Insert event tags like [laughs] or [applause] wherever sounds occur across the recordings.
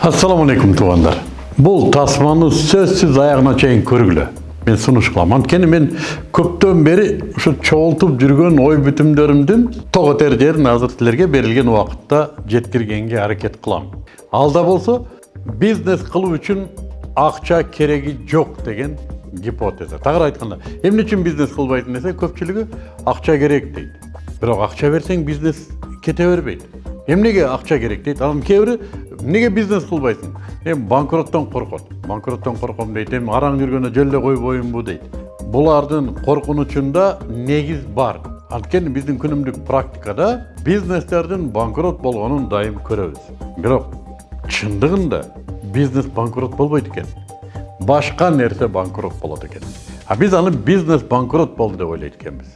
Ассаламу алейкум туугандар. Бул тасманы сөзсүз аягына чейин көргүлө. Мен сунуш кылам. Анткени мен көптөн бери ушу чогултуп жүргөн ой бүтүмдөрүмдүн того тер жерин азыр силерге берилген убакытта жеткиргенге аракет кылам. Алда бизнес кылуу үчүн акча кереги жок деген гипотеза. Тагыраак айтканда, эмне үчүн бизнес кылбайсың десе, көпчүлүгү акча керек дейт. Бирок акча берсең бизнес кете бербейт. Эмнеге акча керек дейт. Анан кээ неге бизнес кылбайсың? Эми банкроттон коркот. Банкроттон корком дейт. Эми араң жүргөндө жөлдө койбоймунбу дейт. Булардын коркунучунда негиз бар. Анткени биздин күнүмдүк практикада бизнестердин банкрот болгонун дайым көрөбүз. Бирок чындыгында бизнес банкрот болбойт экен. Башка нерсе банкрот болот экен. А биз аны бизнес банкрот болду деп ойлойт экенбиз.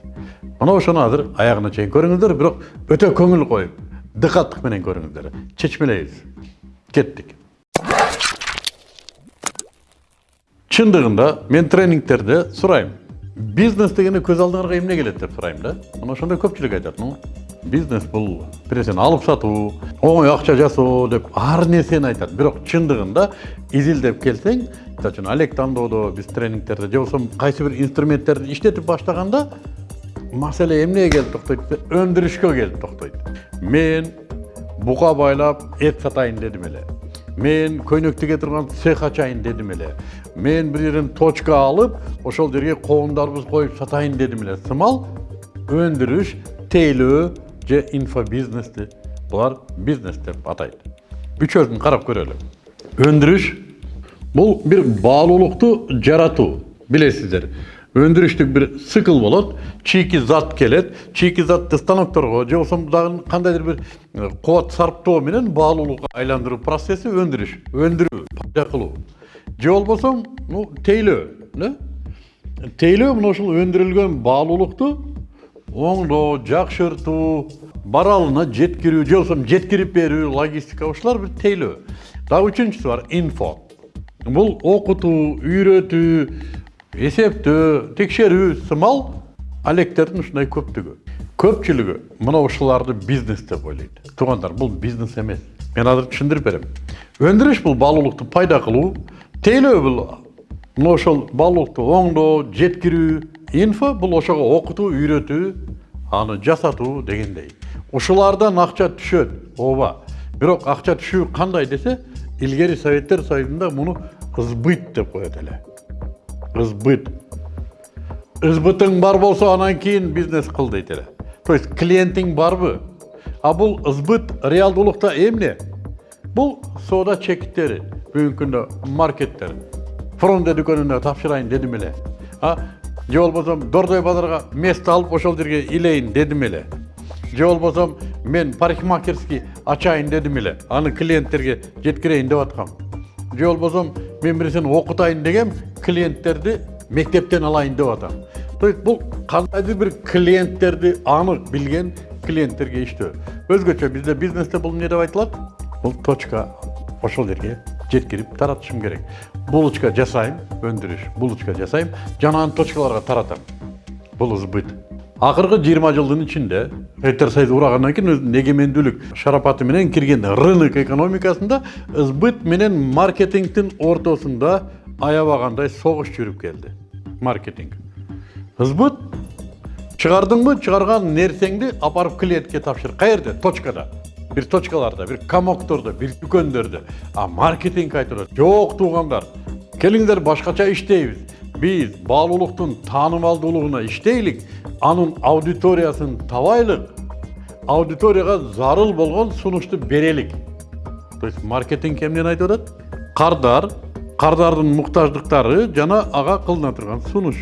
Мына ошону азыр аягына чейин көрүңүздөр, бирок өтө көңүл коюп, дыкаттык менен көрүңүздөр. Чечмелейбиз. Кеттик. Чындыгында мен тренингтерде сурайм. Бизнес дегенде көз алдыңарга эмне келет деп сурайм да. Мына ошондо көпчүлүк айтат, бизнес бул биресен алып сатуу, оңой акча жасоо деп ар нерсени айтат. Бирок чындыгында изилдеп келсең, мисалы үчүн Олег тандоодо биз тренингтерде же болбосо кайсы бир инструменттерди иштетип баштаганда маселе эмнеге келип токтойт десе, өндүрүшкө келип токтойт. Мен бука байлап эт сатайын дедим эле. Мен көйнөк тиге турган цех ачайын дедим эле. Мен бир жерден точка алып, ошол жерге коомдарыбыз коюп сатайын дедим эле. Сымал өндүрүш, тейлөө же инфобизнести булар бизнес деп атайт. Үчөөсүн карап көрөлү. Өндүрүш бул бир баалуулукту жаратуу. Билесиздер, өндүрүштүк бир цикл зат келет чийки затты станокторго же болбосо дагы кандайдыр бир кубат сарптоо менен баалуулукка айландыруу процесси өндүрүш өндүрүү пайда кылуу. Же болбосо ну тейлөө да? Тейлөө мына ушул өндүрүлгөн баалуулукту оңдоо жакшыртуу баралына жеткирүү же болбосо жеткирип берүү логистика ушулар бир тейлөө. Дагы үчүнчүсү бар инфо. Бул окутуу үйрөтүү эсептөө текшерүү сымал алектердин ушундай көптүгү көпчүлүгү мына ушуларды бизнес деп ойлойт туугандар бул бизнес эмес мен азыр түшүндүрүп берем өндүрүш бул баалуулукту пайда кылуу тейлөө бул мына ошол баалуулукту оңдоо жеткирүү инфо бул ошого окутуу үйрөтүү аны жасатуу дегендей. Ушулардан акча түшөт ооба бирок акча түшүү кандай десе илгери советтер союзунда муну сбыт деп коет эле ызбыт ызбытың бар болсо анан кийин бизнес дейт эле то есть клиентиң барбы? А бул ызбыт реалдуулукта эмне бул соода чектери бүгүнкү күндө маркеттер. Фронде дүкөнүнө тапшырайын дедим эле а же болбосо дордой базарга место алып ошол жерге илейин дедим эле же болбосо мен парикмахерский ачайын дедим эле аны клиенттерге жеткирейин деп аткам же болбосо мен бирсени окутайын дегем клиенттерди мектептен алайын деп атам. То есть бул кандайдыр бир клиенттерди анык билген клиенттерге иштөө өзгөчө бизде бизнесте бул эмне деп айтылат бул точка ошол жерге жеткирип таратышым керек. Булочка жасайм өндүрүш булочка жасайм жана аны точкаларга таратам. Бул сбыт акыркы жыйырма жылдын ичинде союзу урагандан кийин өзүнүн эгемендүүлүк шарапаты менен кирген рынок экономикасында сбыт менен маркетингдин ортосунда аябагандай согуш жүрүп келди маркетинг. Сбыт чыгардыңбы чыгарган нерсеңди апарып клиентке тапшыр каерде точкада бир точкаларда бир комоктордо бир дүкөндөрдө а маркетинг айтып атат жок туугандар келиңдер башкача иштейбиз биз баалуулуктун таанымалдуулугуна иштейлик анын аудиториясын табайлык аудиторияга зарыл болгон сунушту берелик то есть маркетинг эмнени айтып атат кардар кардардын муктаждыктары жана ага кылына турган сунуш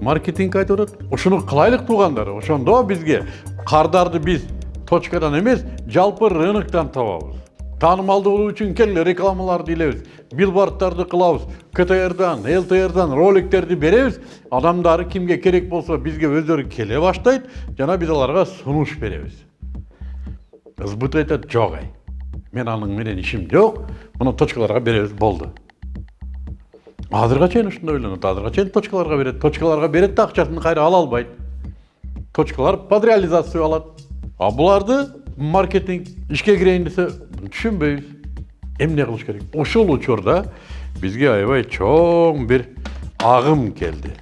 маркетинг айтып атат ушуну кылайлык туугандар ошондо бизге кардарды биз точкадан эмес жалпы рыноктон табабыз таанымалдуулук үчүн келгиле рекламаларды илебиз билбордтарды кылабыз ктрдан лтрдан роликтерди беребиз адамдары кимге керек болсо бизге өздөрү келе баштайт жана биз аларга сунуш беребиз сбыт айтат жок ай. Мен анын менен ишим жок муну точкаларга беребиз болду азырга чейин ушундай ойлонот азырга чейин точкаларга берет точкаларга берет да акчасын кайра ала албайт точкалар под реализацию алат а буларды маркетинг ишке кирейин десе түшүнбөйбүз эмне кылыш керек ошол учурда бизге аябай чоң бир агым келди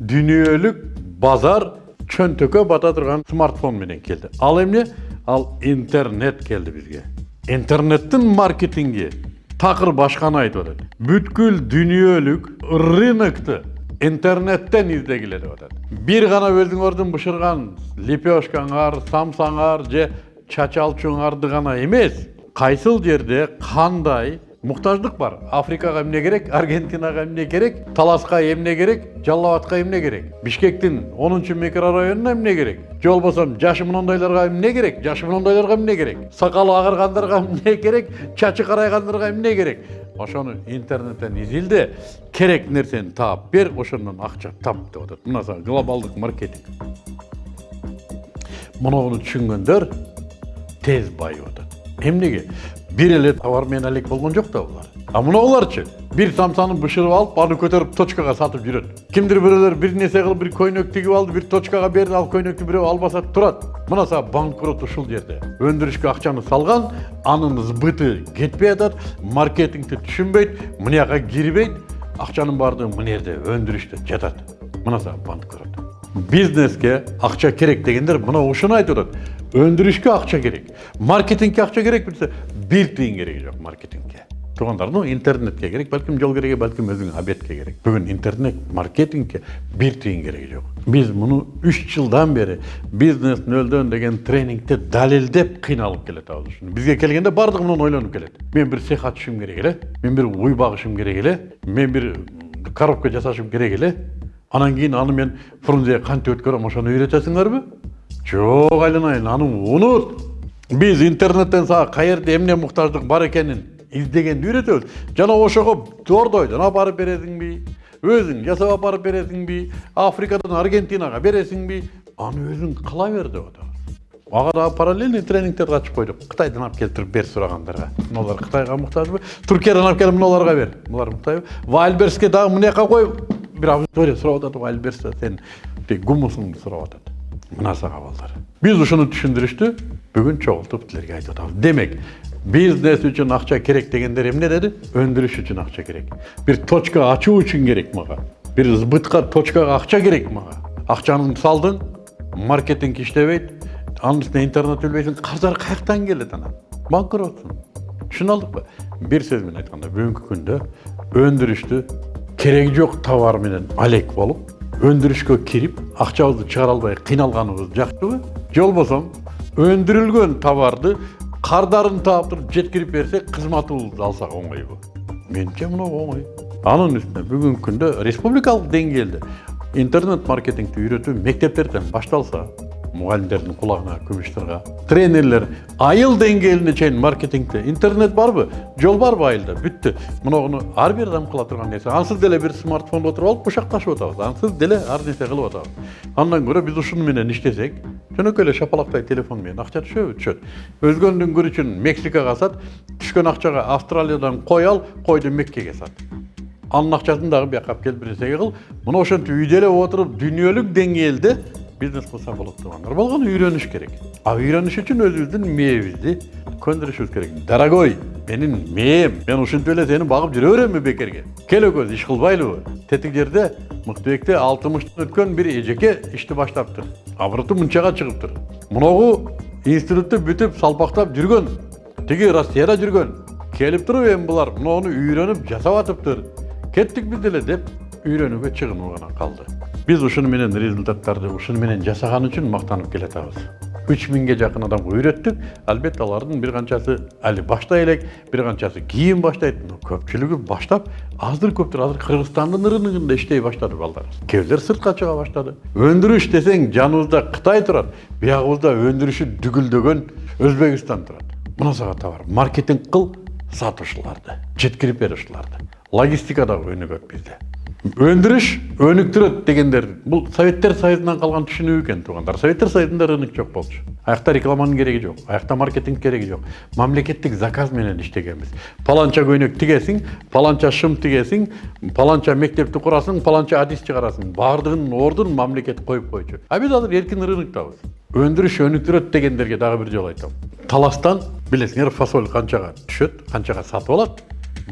дүйнөлүк базар чөнтөккө бата турган смартфон менен келди ал эмне ал интернет келди бизге интернеттин маркетинги такыр башканы айтып атат бүткүл дүйнөлүк рынокту интернеттен издегиле деп атат бир гана өзүңөрдүн бышырган лепешкаңар самсаңар же чачалчуңарды гана эмес кайсыл жерде кандай муктаждык бар? Африкага эмне керек аргентинага эмне керек таласка эмне керек жалал абадка эмне керек? Бишкектин онунчу микрорайонуна эмне керек? Же болбосо жашы мынандайларга эмне керек? Жашы мынандайларга эмне керек? Сакалы агаргандарга [laughs] эмне керек? Чачы карайгандарга эмне керек? Ошону интернеттен изилде керек нерсени таап бер ошондон акча тап деп атат. Мына глобалдык маркетинг. Мунуну түшүнгөндөр тез байып атат эмнеге бир эле товар менен элек болгон жок да булар а мыноуларчы бир самсаны бышырып алып аны көтөрүп точкага сатып жүрөт кимдир бирөөлөр бир нерсе кылып бир көйнөк тигип алды бир точкага берди ал көйнөктү бирөө албаса турат мына сага банкрот ушул жерде өндүрүшкө акчаны салган анын сбыты кетпей атат маркетингди түшүнбөйт мынияка кирбейт акчанын баардыгы мына жерде өндүрүштө жатат мына сага банкрот бизнеске акча керек дегендер мына ушуну айтып атат өндүрүшкө акча керек маркетингке акча керек билсе бир тыйын кереги жок маркетингке туугандар ну интернетке керек балким жол кереги балким өзүңө обедке керек бүгүн интернет маркетингке бир тыйын кереги жок биз муну үч жылдан бери бизнес нөлдөн деген тренингде далилдеп кыйналып келатабыз ушуну бизге келгенде баардыгы муну ойлонуп келет мен бир цех ачышым керек эле мен бир уй багышым керек эле мен бир коробка жасашым керек эле анан кийин аны мен фрунзеге кантип өткөрөм ошону үйрөтөсүңөрбү жок айланайын аны унут биз интернеттен сага каерде эмне муктаждык бар экенин издегенди үйрөтөбүз жана ошого дордойдон алып барып бересиңби өзүң жасап алып барып бересиңби африкадан аргентинага бересиңби аны өзүң кыла бер деп атабыз ага дагы параллельный тренингтерди ачып койдук кытайдан алып келтирип бер сурагандарга мыналар кытайга муктажбы туркиядан алып келип мыналарга бер. Булар муктажбы вайлберске дагы мынаяка кой бир аудитория сурап атат вайлберста сен. Гумусуңду сурап атат мына сага балдар биз ушуну түшүндүрүштү бүгүн чогултуп силерге айтып атабыз демек бизнес үчүн акча керек дегендер эмне деди өндүрүш үчүн акча керек бир точка ачуу үчүн керек мага бир сбытка точкага акча керек мага акчаны салдың маркетинг иштебейт анын үстүнө интернет билбейсиң каржылар каяктан келет анан банкротсуң түшүнүп алдыкпы бир сөз менен айтканда бүгүнкү күндө өндүрүштү кереги жок товар менен алек болуп өндүрүшкө кирип акчабызды чыгара албай кыйналганыбыз жакшыбы же болбосо өндүрүлгөн товарды кардарын таап туруп жеткирип берсек кызматыбызды алсак оңойбу менимче мынау оңой анын үстүнө бүгүнкү күндө республикалык деңгээлде интернет маркетингди үйрөтүү мектептерден башталса мұғалімдердің құлағына күміштырға тренерлер айыл деңгээлине чейин маркетингде интернет барбы жол барбы айылда бүттү мыногуну ар адам кыла турган нерсе ансыз деле бир смартфондо отуруп алып кучакташып атабыз ансыз деле ар нерсе кылып атабыз андан көрө биз ушуну иштесек жөнөкөй эле шапалактай телефон менен акча түшөбү түшөт өзгөнүн күрүчүн мексикага сат түшкөн акчага австралиядан кой ал койду меккеге сат анын акчасын дагы бияка алып келип бир нерсеге кыл мына ошентип үйдө эле отуруп дүйнөлүк деңгээлде бизнес кылса болот туугандар болгону үйрөнүш керек а үйрөнүш үчүн өзүбүздүн мээбизди көндүрүшүбүз керек дорогой менин мээм мен ушинтип эле сени багып жүрө беремби бекерге кел экөөбүз иш кылбайлыбы тетик жерде мыктыбекте алтымыштан өткөн бир эжеке ишти баштаптыр обороту мынчага чыгыптыр муногу институтту бүтүп салпактап жүргөн тиги россияда жүргөн келип туруп эми булар муну үйрөнүп жасап атыптыр кеттик биз деле деп үйрөнүүгө чыгынуу гана калды биз ушуну менен результаттарды ушуну менен жасаган үчүн мактанып келатабыз. Үч миңге жакын адамга үйрөттүк албетте алардын бир канчасы али баштай элек бир канчасы кийин баштайт но көпчүлүгү баштап аздыр көптүр азыр кыргызстандын рыногунда иштей баштады балдарыбыз кээ бирler сыртка чыга баштады. Өндүрүш десең жаныбызда кытай турат биягыбызда өндүрүшү дүгүлдөгөн өзбекстан турат. Мына сага товар маркетинг кыл сат ушуларды жеткирип бер ушуларды логистика дагы өндүрүш өнүктүрөт дегендер бул советтер союзунан калган түшүнүү экен туугандар советтер союзунда рынок жок болчу аякта рекламанын кереги жок аякта маркетинг кереги жок мамлекеттик заказ менен иштегенбиз паланча көйнөк тигесиң паланча шым тигесиң паланча мектепти курасың паланча адис чыгарасың баардыгынын ордун мамлекет коюп койчу а биз азыр эркин рыноктабыз өндүрүш өнүктүрөт дегендерге дагы бир жолу айтам. Таластан билесиңер фасоль канчага түшөт канчага сатып алат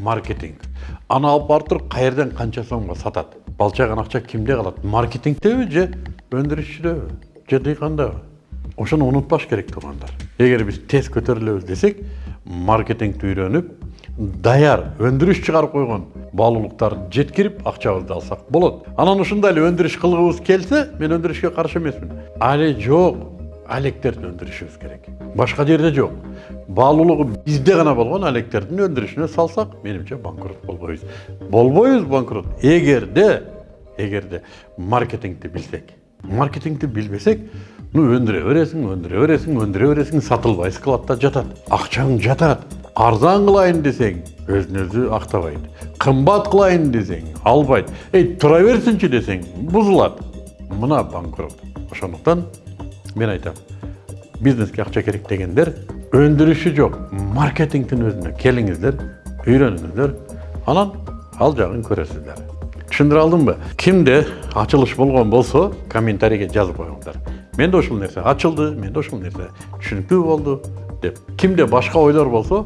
маркетинг. Аны алып барып туруп каерден канча сомго сатат балчаган акча кимде калат маркетингдеби же өндүрүшчүдөбү же дыйкандабы ошону унутпаш керек туугандар эгер биз тез көтөрүлөбүз десек маркетингди үйрөнүп даяр өндүрүш чыгарып койгон баалуулуктарды жеткирип акчабызды алсак болот анан ушундай эле өндүрүш кылгыбыз келсе мен өндүрүшкө каршы эмесмин али жок алектерди өндүрүшүбүз керек башка жерде жок баалуулугу бизде гана болгон алектердин өндүрүшүнө салсак менимче банкрот болбойбуз болбойбуз банкрот эгерде эгерде маркетингди билсек маркетингди билбесек ну өндүрө бересиң өндүрө бересиң өндүрө бересиң сатылбай складта жатат акчаң жатат арзан кылайын десең өзүн өзү актабайт кымбат кылайын десең албайт эй тура берсинчи десең бузулат мына банкрот ошондуктан мен айтам бизнеске акча керек дегендер өндүрүшү жок маркетингдин өзүнө келиңиздер үйрөнүңүздөр анан ал жагын көрөсүздөр түшүндүрө алдымбы кимде ачылыш болгон болсо комментарийге жазып коюңуздар менде ушул нерсе ачылды менде ушул нерсе түшүнүктүү болду деп кимде башка ойлор болсо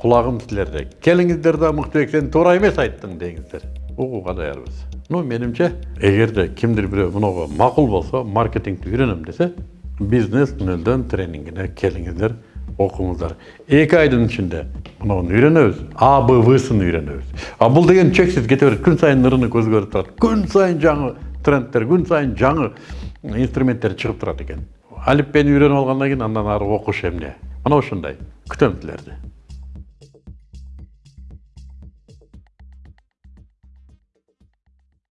кулагым силерде келиңиздер да мыктыбек сен туура эмес айттың деңиздер угууга даярбыз ну менимче эгерде кимдир бирөө мынуга макул болсо маркетингди үйрөнөм десе бизнес нөлдөн тренингине келиңиздер окуңуздар эки айдын ичинде мынуну үйрөнөбүз а б всын үйрөнөбүз а бул деген чексиз кете берет күн сайын рынок өзгөрүп турат күн сайын жаңы трендтер күн сайын жаңы инструменттер чыгып турат экен алиппени үйрөнүп алгандан кийин андан ары окуш эмне мына ушундай күтөм силерди